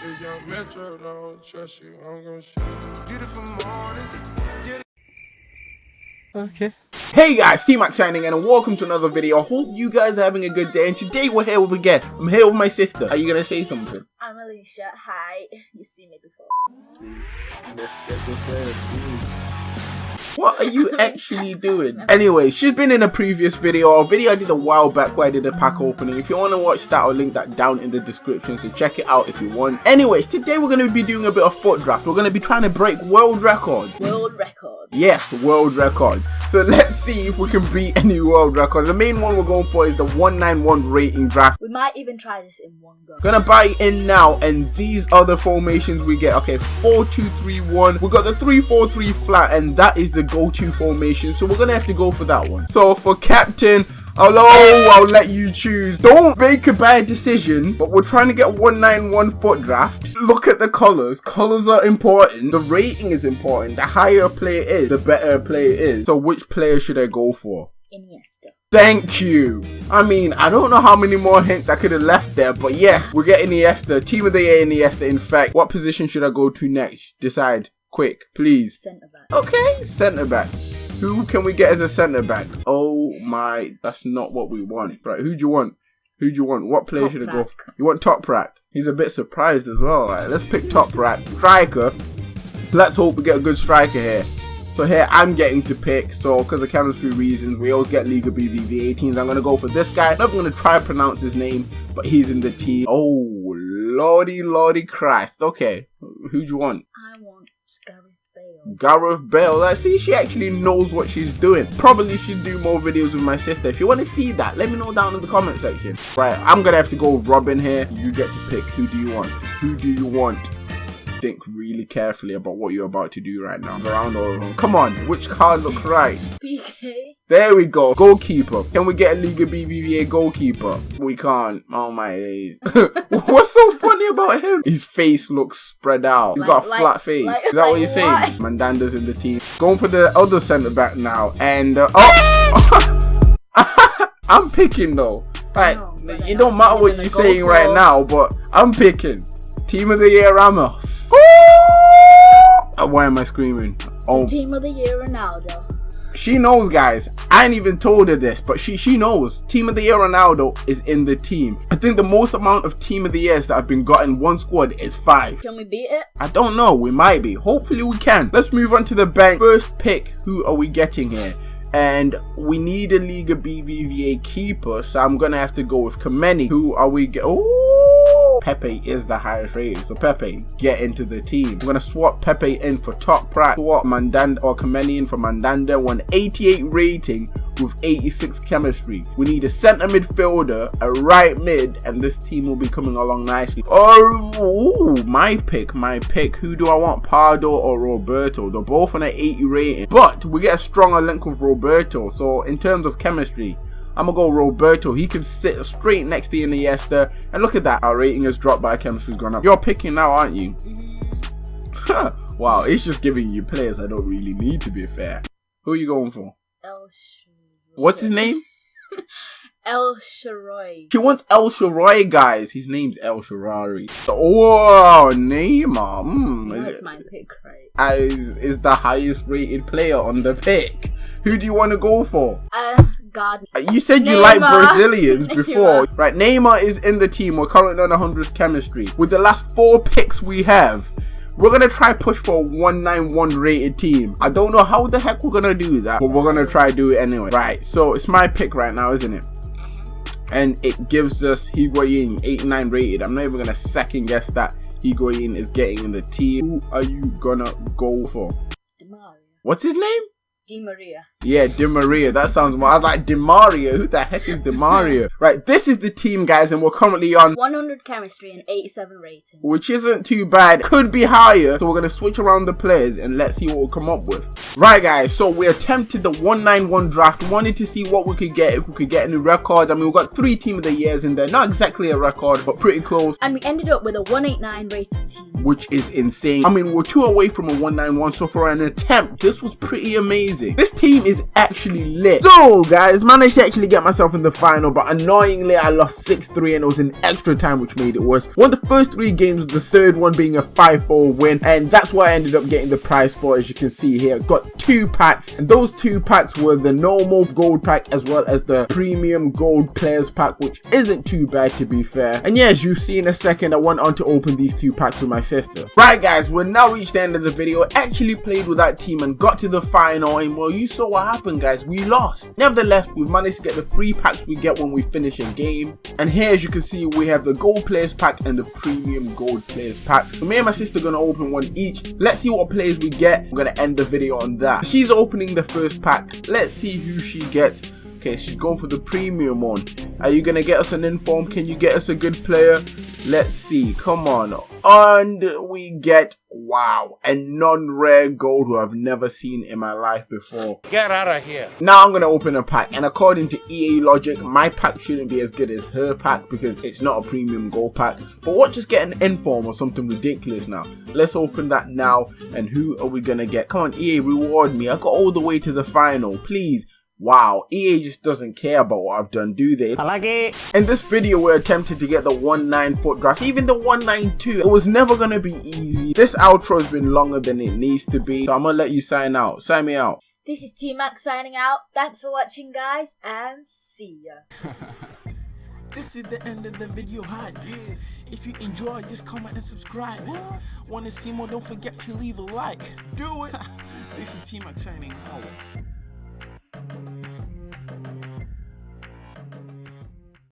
young Metro don't trust you, I'm gonna shoot. Beautiful morning. Okay. Hey guys, C-Max signing in and welcome to another video. I hope you guys are having a good day and today we're here with a guest. I'm here with my sister. Are you gonna say something? I'm Alicia. Hi. You've seen me before. Please, let's get the first, please. What are you actually doing? Anyway, she's been in a previous video, a video I did a while back where I did a pack opening. If you want to watch that, I'll link that down in the description, so check it out if you want. Anyways, today we're going to be doing a bit of FUT draft. We're going to be trying to break world records. World records. Yes, world records. So let's see if we can beat any world records. The main one we're going for is the 191 rating draft. We might even try this in one go. Gonna buy in now, and these are the formations we get. Okay, 4-2-3-1. We got the 3-4-3 flat, and that is the go-to formation, so we're gonna have to go for that one. So for captain, Hello, I'll let you choose. Don't make a bad decision, but we're trying to get 191 FUT draft. Look at the colors. Colors are important. The rating is important. The higher a player is, the better a player is. So which player should I go for? Iniesta. Thank you. I mean, I don't know how many more hints I could have left there, but yes, we're getting Iniesta. Team of the year Iniesta, in fact. What position should I go to next? Decide. Quick, please. Centre back. Okay, centre back. Who can we get as a centre back? Oh my, that's not what we want. Right, who do you want? Who do you want? What player Top should I go? For? You want Top Toprak? He's a bit surprised as well. Right, let's pick Top Toprak. Striker. Let's hope we get a good striker here. So here I'm getting to pick. So because of chemistry reasons, we always get Liga BBV 18s. I'm gonna go for this guy. I'm not gonna try to pronounce his name, but he's in the team. Oh lordy lordy Christ. Okay, who do you want? I want Gareth Bale. Gareth Bale. Like, see, she actually knows what she's doing. Probably should do more videos with my sister. If you want to see that, let me know down in the comment section. Right, I'm gonna have to go with Robin here. You get to pick. Who do you want? Who do you want? Think really carefully about what you're about to do right now. Around. Come on, which card looks right? PK. There we go. Goalkeeper. Can we get a Liga BBVA goalkeeper? We can't. Oh my days. What's so funny about him? His face looks spread out. He's Like- got a like- flat face. like- Is that what you're saying? Mandanda's in the team. Going for the other centre back now. And, uh, oh! I'm picking though. Right. know, it don't matter what you're saying right now, but I'm picking. Team of the year Ramos. Uh, Why am I screaming? Oh, Team of the year Ronaldo. she knows, guys. I ain't even told her this, but she she knows. Team of the year Ronaldo is in the team. I think the most amount of team of the years that have been got in one squad is five. Can we beat it? I don't know. We might be. Hopefully, we can. Let's move on to the bank. First pick. Who are we getting here? And we need a Liga BBVA keeper, so I'm gonna have to go with Kameni. Who are we get? Oh, Pepe is the highest rated, so Pepe get into the team. I'm gonna swap Pepe in for top price. Swap Mandanda or Kameni in for Mandanda. 188 rating with 86 chemistry. We need a centre midfielder, a right mid, and this team will be coming along nicely. Oh, ooh, my pick, my pick. Who do I want, Pardo or Roberto? They're both on an 80 rating, but we get a stronger link with Roberto. So in terms of chemistry, I'm gonna go Roberto. He can sit straight next to Iniesta. And look at that, our rating has dropped, but our chemistry's gone up. You're picking now, aren't you? wow, it's just giving you players I don't really need to be fair. Who are you going for? El What's his name? El Sharoy. She wants El Sharai, guys. His name's El Sharari. Oh, Neymar. Mm, is, That's it- my pick, right? As is, is the highest rated player on the pick. Who do you want to go for? Uh, God. Uh, You said you like Brazilians before. Neymar. Right, Neymar is in the team. We're currently on 100 chemistry. With the last four picks we have, we're going to try push for a 191 rated team. I don't know how the heck we're going to do that, but we're going to try do it anyway. Right, so it's my pick right now, isn't it? And it gives us Higuain 89 rated. I'm not even going to second guess that Higuain is getting in the team. Who are you going to go for? What's his name? Di Maria. Yeah, Di Maria. That sounds more. I was like Di Maria. Who the heck is Di Maria? right, this is the team, guys, and we're currently on, 100 chemistry and 87 rating. which isn't too bad. Could be higher. So we're gonna switch around the players and let's see what we'll come up with. Right, guys. So we attempted the 191 draft. Wanted to see what we could get if we could get any records. I mean, we've got three team of the years in there. Not exactly a record, but pretty close. And we ended up with a 189 rated team. which is insane. I mean, we're two away from a 191, so for an attempt, this was pretty amazing. This team is is actually lit. So guys, managed to actually get myself in the final, but annoyingly I lost 6-3 and it was in extra time which made it worse. Won the first three games, the third one being a 5-4 win, and that's what I ended up getting the prize for as you can see here. Got two packs, and those two packs were the normal gold pack as well as the premium gold players pack, which isn't too bad to be fair. And yeah, as you see in a second, I went on to open these two packs with my sister. Right guys, we're now reached the end of the video. Actually played with that team and got to the final, and well, you saw what happened guys, we lost. Nevertheless, we've managed to get the free packs we get when we finish a game. And here as you can see, we have the gold players pack and the premium gold players pack. So me and my sister are gonna open one each. Let's see what players we get. We're gonna end the video on that. She's opening the first pack. Let's see who she gets. Okay, she's going for the premium one. Are you gonna get us an inform? Can you get us a good player? Let's see. Come on. And we get wow, a non-rare gold who I've never seen in my life before. Get out of here. Now I'm gonna open a pack, and according to EA logic, my pack shouldn't be as good as her pack because it's not a premium gold pack. But what just get an inform or something ridiculous now? Let's open that now, and who are we gonna get? Come on, EA, reward me. I got all the way to the final. Please, Wow, EA just doesn't care about what I've done, do they? I like it. In this video, we're attempting to get the 1-9 FUT draft, even the 192. It was never gonna be easy. This outro has been longer than it needs to be, so I'm gonna let you sign out. Sign me out. This is T Max signing out. Thanks for watching, guys, and see ya. This is the end of the video hype. If you enjoy, just comment and subscribe. Wanna see more? Don't forget to leave a like. Do it. this is T Max signing out.